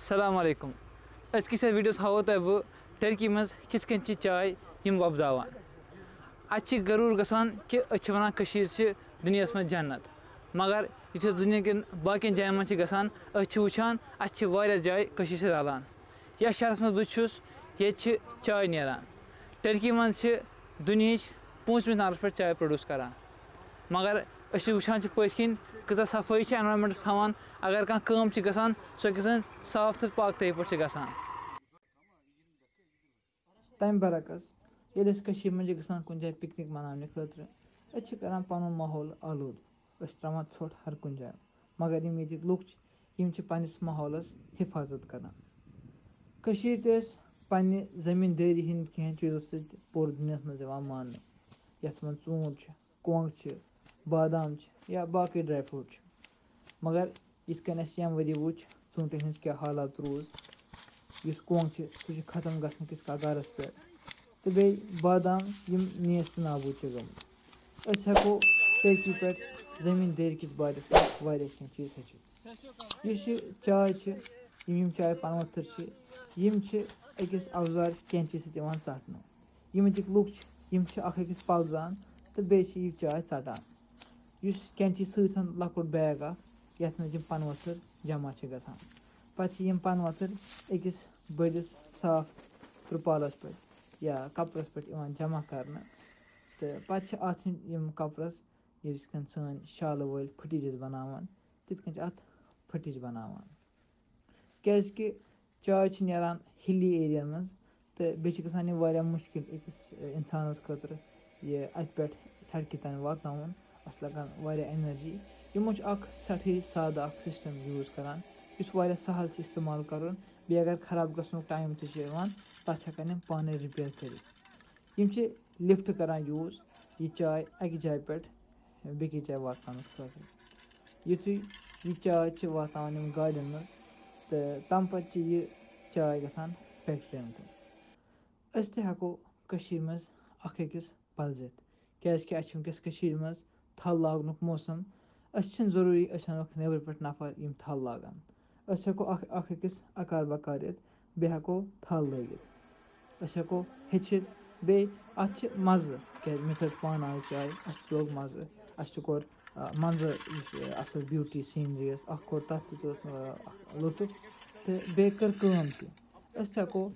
السلام علیکم۔ أزکِس یَتھ ویٖڈیوَس ہاوو تۄہہِ بہٕ ٹٔرکی منٛز کِتھ کٔنۍ چھِ چاے یِم وۄپداوان اَتہِ چھِ غروٗر گژھان کہِ أسۍ چھِ وَنان کٔشیٖر چھِ دُنیاہَس منٛز جنت۔ مگر یُتھُے أسۍ دُنیاہکٮ۪ن باقٕیَن جایَن منٛز چھِ گژھان أسۍ چھِ وٕچھان اَسہِ چھِ واریاہ جایہِ کٔشیٖرِ سۭتۍ رلان یَتھ شہرَس منٛز بہٕ چھُس ییٚتہِ چھِ چاے نیران۔ ٹٔرکی منٛز چھِ دُنہِچ پوٗنٛژمِس نمبرَس پٮ۪ٹھ چاے پرٛوڈوٗس کَران۔ مگر وٕچھان چھِ پٔتھۍ کِنۍ کۭژاہ صفٲیی چھِ اٮ۪نوارمٮ۪نٛٹَس تھاوان اگر کانٛہہ کٲم چھِ گژھان سۄ گژھان صاف تہٕ پاکتٲیی پٲٹھۍ چھِ گژھان تَمہِ برعکس ییٚلہِ أسۍ کٔشیٖرِ منٛز چھِ گژھان کُنہِ جایہِ پِکنِک مَناونہِ خٲطرٕ أسۍ چھِ کَران پَنُن ماحول آلوٗد. أسۍ چھِ ترٛاوان ژھۄٹھ ہر کُنہِ جایہِ مگر یِم ییٚتِکۍ لُکھ چھِ یِم چھِ پنٛنِس ماحولَس حِفاظت کَران کٔشیٖرِ تہِ ٲسۍ پنٛنہِ زٔمیٖندٲری ہِنٛدۍ کینٛہہ چیٖزو سۭتۍ پوٗرٕ دُنیاہَس منٛز یِوان ماننہٕ یَتھ منٛز ژوٗنٛٹھ چھُ کۄنٛگ چھِ بادام چھِ یا باقٕے ڈرٛاے فرٛوٗٹ چھِ مگر یِتھ کٔنۍ اَسہِ ییٚمہِ ؤری وٕچھ ژوٗنٛٹھٮ۪ن ہِنٛز کیٛاہ حالات روٗز۔ یُس کۄنٛگ چھِ سُہ چھِ ختم گژھنہٕ کِس کگارَس پٮ۪ٹھ تہٕ بیٚیہِ بادام یِم نیس تہٕ نابوٗد چھِ گٔمٕتۍ أسۍ ہٮ۪کو ٹیٚکی پٮ۪ٹھ زٔمیٖندٲری کِس بارَس منٛز واریاہ کینٛہہ چیٖز ہیٚچھِتھ یُس یہِ چاے چھِ یِم یِم چاے پَنہٕ ؤتھٕر چھِ یِم چھِ أکِس اَوزار کینٛچی سۭتۍ یِوان ژَٹنہٕ یِم ییٚتِکۍ لُکھ چھِ یِم چھِ اَکھ أکِس پَلزان تہٕ بیٚیہِ چھِ یہِ چاے ژَٹان یُس کینٛچی سۭتۍ لۄکُٹ بیگ اَکھ یَتھ منٛز یِم پَنہٕ ؤتھٕر جمع چھِ گژھان۔ پَتہٕ چھِ یِم پَنہٕ ؤتھٕر أکِس بٔڑِس صاف ترٛپالَس پٮ۪ٹھ یا کَپرَس پٮ۪ٹھ یِوان جمع کَرنہٕ۔ تہٕ پَتہٕ چھِ اَتھ یِم کَپرَس یِتھ کٔنۍ سٲنۍ شالہٕ وٲلۍ پھٕٹِج ٲسۍ بَناوان تِتھ کٔنۍ چھِ اَتھ پھٕٹِج بَناوان۔ کیٛازِکہِ چاے چھِ نیران ہِلی ایریاہَن منٛز، تہٕ بیٚیہِ چھِ گژھان یہِ واریاہ مُشکِل أکِس اِنسانَس خٲطرٕ یہِ اَتہِ پٮ۪ٹھ سڑکہِ تانۍ واتناوُن۔ اَسہِ لَگان واریاہ اٮ۪نَرجی یِمو چھُ اَکھ سٮ۪ٹھاہ سادٕ اَکھ سِسٹَم یوٗز کَران یُس واریاہ سہل چھِ اِستعمال کَرُن بیٚیہِ اگر خراب گژھنُک ٹایم تہِ چھِ یِوان تَتھ چھِ ہٮ۪کان یِم پانَے رِپیَر کٔرِتھ یِم چھِ لِفٹ کَران یوٗز یہِ چاے اَکہِ جایہِ پٮ۪ٹھ بیٚکِس جایہِ واتناونہٕ خٲطرٕ یُتھُے یہِ چاے چھِ واتناوان یِم گاڑٮ۪ن منٛز تہٕ تَمہِ پَتہٕ چھِ یہِ چاے گژھان فیکٹِرٛیَن کُن أسۍ تہِ ہٮ۪کو کٔشیٖرِ منٛز اَکھ أکِس پَلزِتھ کیٛازِکہِ اَسہِ چھِ وٕنکٮ۪س کٔشیٖرِ منٛز تھل لاگنُک موسم أسۍ چھِنہٕ ضروٗری أسۍ اَنوکھ نٮ۪برٕ پٮ۪ٹھ نَفر یِم تھل لاگان أسۍ ہٮ۪کو اَکھ اَکھ أکِس اَکار بَکار یِتھ بیٚیہِ ہٮ۪کو تھل لٲگِتھ أسۍ ہٮ۪کو ہیٚچھِتھ بیٚیہِ اَتھ چھِ مَزٕ کیٛازِ مےٚ ژٔٹ پانہٕ آز چاے اَسہِ تہِ لوٚگ مَزٕ اَسہِ تہِ کوٚر منٛزٕ یُس اَصٕل بیوٗٹی سیٖنری ٲس اَکھ کوٚر تَتھ تہِ تُل اَکھ لُطُف تہٕ بیٚیہِ کٔر کٲم تہِ أسۍ تہِ ہٮ۪کو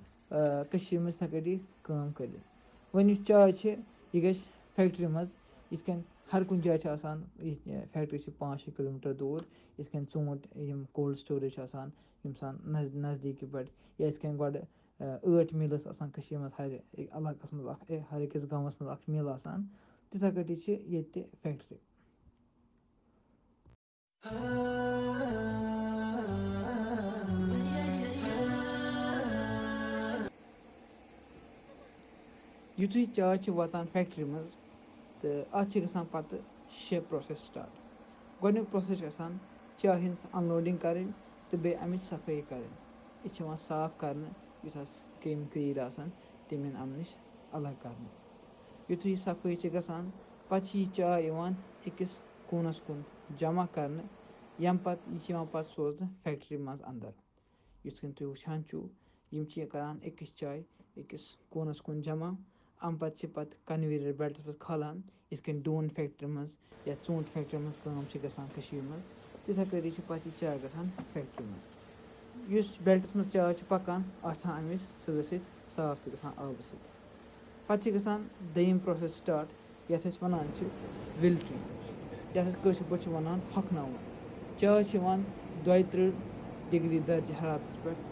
کٔشیٖرِ منٛز یِتھَے کٔٹھی کٲم کٔرِتھ وۄنۍ یُس چاے چھِ یہِ گژھِ فیکٹِرٛی منٛز یِتھ کٔنۍ ہر کُنہِ جایہِ چھِ آسان یہِ فیکٹِرٛی چھِ پانٛژھ شےٚ کِلوٗ میٖٹر دوٗر، یِتھ کٔنۍ ژوٗنٛٹھۍ یِم کولڈ سٹوریج چھِ آسان، یِم آسان نزد نزدیٖکی پٮ۪ٹھ، یا یِتھ کٔنۍ گۄڈٕ ٲٹۍ میٖل ٲس آسان کٔشیٖرِ منٛز، ہَرِ علاقَس منٛز اَکھ ہر أکِس گامَس منٛز اَکھ میٖل آسان تِتھَے کٲٹھی چھِ ییٚتہِ تہِ فیکٹِرٛی۔ یُتھُے چاے چھِ واتان فیکٹِرٛی منٛز تہٕ اَتھ چھِ گژھان پَتہٕ شےٚ پرٛوسٮ۪س سِٹاٹ گۄڈٕنیُک پرٛوسٮ۪س چھِ آسان چاے ہِنٛز اَنلوڈِنٛگ کَرٕنۍ تہٕ بیٚیہِ اَمِچ صفٲیی کَرٕنۍ یہِ چھِ یِوان صاف کَرنہٕ یُس اَتھ کیٚمۍ کرٛیٖلۍ آسان تِم یِن اَمہِ نِش الگ کَرنہٕ یُتھُے یہِ صفٲیی چھِ گژھان پَتہٕ چھِ یہِ چاے یِوان أکِس کوٗنَس کُن جمع کَرنہٕ ییٚمہِ پَتہٕ یہِ چھِ یِوان پَتہٕ سوزنہٕ فیکٹِرٛی منٛز اَنٛدر یِتھ کٔنۍ تُہۍ وٕچھان چھُو یِم چھِ یہِ کَران أکِس چاے أکِس کوٗنَس کُن جمع اَمہِ پَتہٕ چھِ پَتہٕ کَنویرَر بیلٹَس پٮ۪ٹھ کھالان، یِتھ کٔنۍ ڈوٗنۍ فیکٹِرٛی منٛز یا ژوٗنٛٹھۍ فیکٹِرٛی منٛز کٲم چھِ گژھان کٔشیٖرِ منٛز، تِتھَے کٲٹھی چھِ پَتہٕ یہِ چاے گژھان فیکٹِرٛی منٛز۔ یُس بیلٹَس منٛز چاے چھِ پَکان اَتھ چھِ اَمِچ سۭتۍ سۭتۍ صاف تہِ گژھان آبہٕ سۭتۍ۔ پَتہٕ چھِ گژھان دوٚیِم پرٛوسٮ۪س سِٹاٹ، یَتھ أسۍ وَنان چھِ وِلٹِرٛنٛگ۔ یَتھ أسۍ کٲشِر پٲٹھۍ چھِ وَنان ہۄکھناوُن۔ چاے چھِ یِوان دۄیہِ تٕرٛہ ڈِگری درجہِ حرارتَس پٮ۪ٹھ،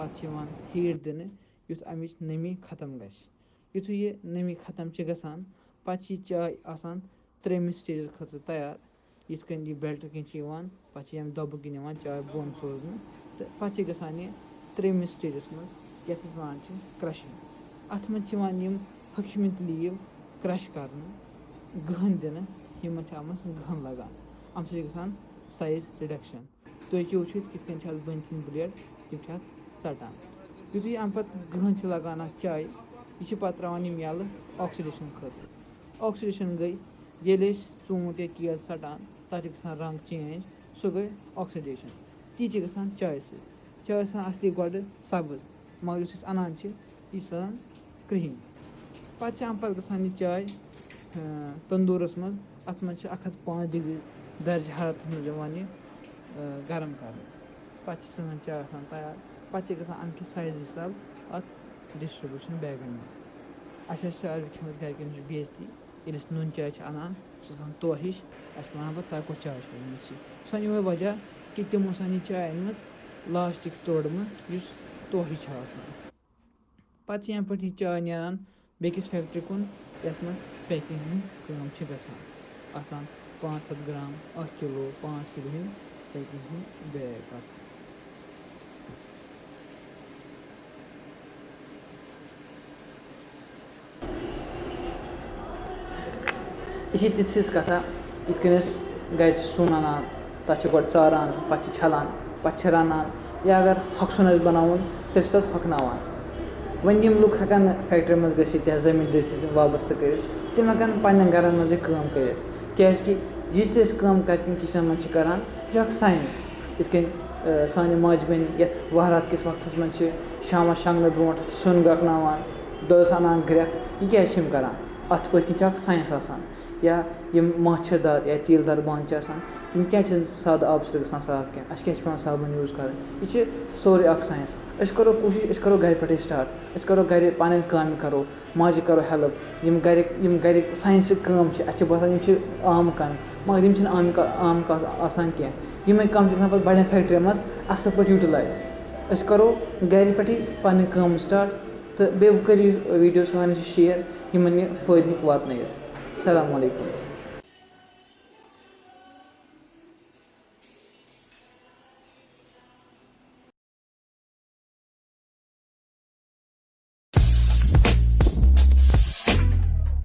اَتھ چھِ یِوان ہیٖٹ دِنہٕ یُتھ اَمِچ نٔمی ختم گژھِ۔ یُتھُے یہِ نٔمی ختم چھِ گژھان، پَتہٕ چھِ یہِ چاے آسان ترٛیٚیِمِس سٹیجَس خٲطرٕ تیار۔ یِتھ کٔنۍ یہِ بیلٹہٕ کِنۍ چھِ یِوان، پَتہٕ چھِ ییٚمہِ دۄبہٕ کِنۍ یِوان چاے بۄن سوزنہٕ تہٕ پَتہٕ چھِ گژھان یہِ ترٛیٚیِمِس سٹیجَس منٛز، یَتھ أسۍ وَنان چھِ کرٛشِنٛگ اَتھ منٛز چھِ یِوان یِم ہوٚکھمٕتۍ لیٖو کرٛش کَرنہٕ، گٔہن دِنہٕ، یِمَن چھِ اَتھ منٛز گٔہن لَگان۔ اَمہِ سۭتۍ چھِ گژھان سایز رِڈَکشَن تُہۍ ہیٚکِو وٕچھِتھ کِتھ کٔنۍ چھِ اَتھ بٔنۍ کِنۍ بٕلیڈ تِم چھِ اَتھ ژَٹان۔ یُتھُے اَمہِ پَتہٕ گٔہن چھِ لَگان اَتھ چایہِ یہِ چھِ پَتہٕ ترٛاوان یِم یَلہٕ آکسِڈیشَن خٲطرٕ آکسِڈیشَن گٔے ییٚلہِ أسۍ ژوٗنٛٹھۍ یا کیل ژَٹان تَتھ چھِ گژھان رنٛگ چینٛج سُہ گٔے آکسِڈیشَن تی چھِ گژھان چایہِ سۭتۍ چاے آسان اَصلی گۄڈٕ سبٕز مگر یُس أسۍ اَنان چھِ یہِ چھِ آسان کرٛہِنۍ پَتہٕ چھِ اَمہِ پَتہٕ گژھان یہِ چاے تندوٗرَس منٛز اَتھ منٛز چھِ اَکھ ہَتھ پانٛژھ ڈِگری درجہِ منٛز یِوان یہِ گرم کَرنہٕ پَتہٕ چھِ سٲنۍ چاے آسان تیار پَتہٕ چھِ گژھان اَمہِ کہِ حِساب اَتھ ڈِسٹرٛبیوٗشَن بیگَن منٛز اَسہِ آسہِ ساروی کھٮ۪مٕژ گَرِکٮ۪ن نِش بے عزتی ییٚلہِ أسۍ نُن چاے چھِ اَنان سُہ چھِ آسان تو ہِش اَسہِ چھِ وَنان پَتہٕ تۄہہِ کۄس چاے چھو أنمٕژ چھِ سُہ چھِ یِہوٚے وجہ کہِ تِمو آسان یہِ چاے أنمٕژ لاسٹِک توڑمہٕ یُس توہہِ چھِ آسان پَتہٕ چھِ یَنہٕ پٮ۪ٹھ یہِ چاے نیران بیٚکِس فیکٹِرٛی کُن یَتھ منٛز پیکِنٛگ ہٕنٛز کٲم چھِ گژھان آسان پانٛژھ ہَتھ گرٛام اَکھ کِلوٗ پانٛژھ کِلوٗ ہِنٛدۍ پیکِنٛگ بیگ آسان یہِ چھِ تِژھ ہِژھ کَتھا یِتھ کٔنۍ أسۍ گَرِ چھِ سیُن اَنان تَتھ چھِ گۄڈٕ ژاران پَتہٕ چھِ چھَلان پَتہٕ چھِ رَنان یا اگر ہۄکھٕ سیُن آسہِ بَناوُن تیٚلہِ چھِ تَتھ ہۄکھناوان وۄنۍ یِم لُکھ ہٮ۪کَن نہٕ فیکٹِرٛی منٛز گٔژھِتھ یا زٔمیٖندٲری سۭتۍ وابستہٕ کٔرِتھ تِم ہٮ۪کَن پنٛنٮ۪ن گَرَن منٛزٕے کٲم کٔرِتھ کیٛازِکہِ یہِ تہِ أسۍ کٲم گَرِکٮ۪ن کِچنَن منٛز چھِ کَران یہِ چھُ اَکھ ساینَس یِتھ کٔنۍ سانہِ ماجہِ بیٚنہِ یَتھ وَہرات کِس وقتَس منٛز چھِ شامَس شۄنٛگنہٕ برونٛٹھ سیُن گرٛٮ۪کناوان دۄہَس اَنان گرٛٮ۪کھ یہِ کیٛازِ چھِ یِم کَران اَتھ پٔتۍ کِنۍ چھِ اَکھ ساینَس آسان یا یِم ماچھِر دار یا تیٖلہٕ دار بانہٕ چھِ آسان، یِم کیٛازِ چھِنہٕ سادٕ آبہٕ سۭتۍ گژھان صاف کینٛہہ، اَسہِ کیٛازِ چھِ پٮ۪وان صابَن یوٗز کَرٕنۍ؟ یہِ چھِ سورُے اَکھ ساینَس۔ أسۍ کَرو کوٗشِش، أسۍ کَرو گَرِ پٮ۪ٹھَے سِٹاٹ أسۍ کَرو گَرِ پَنٕنۍ کامہِ کَرو، ماجہِ کَرو ہٮ۪لٕپ یِم گَرِکۍ یِم گَرِکۍ ساینسٕکۍ کٲم چھِ، اَسہِ چھِ باسان یِم چھِ عام کامہِ مگر یِم چھِنہٕ عام عام کَتھ آسان کینٛہہ۔ یِمَے کامہِ چھِ گژھان پَتہٕ بَڑٮ۪ن فیکٹِرٛیَن منٛز اَصٕل پٲٹھۍ یوٗٹِلایز۔ أسۍ کَرو گَرِ پٮ۪ٹھٕے پَنٕنۍ کٲم سِٹاٹ تہٕ بیٚیہِ کٔرِو ویٖڈیو سانہِ شِیَر، یِمَن یہِ فٲیدٕ ہیٚکہِ واتنٲیِتھ۔ السلام عليكم.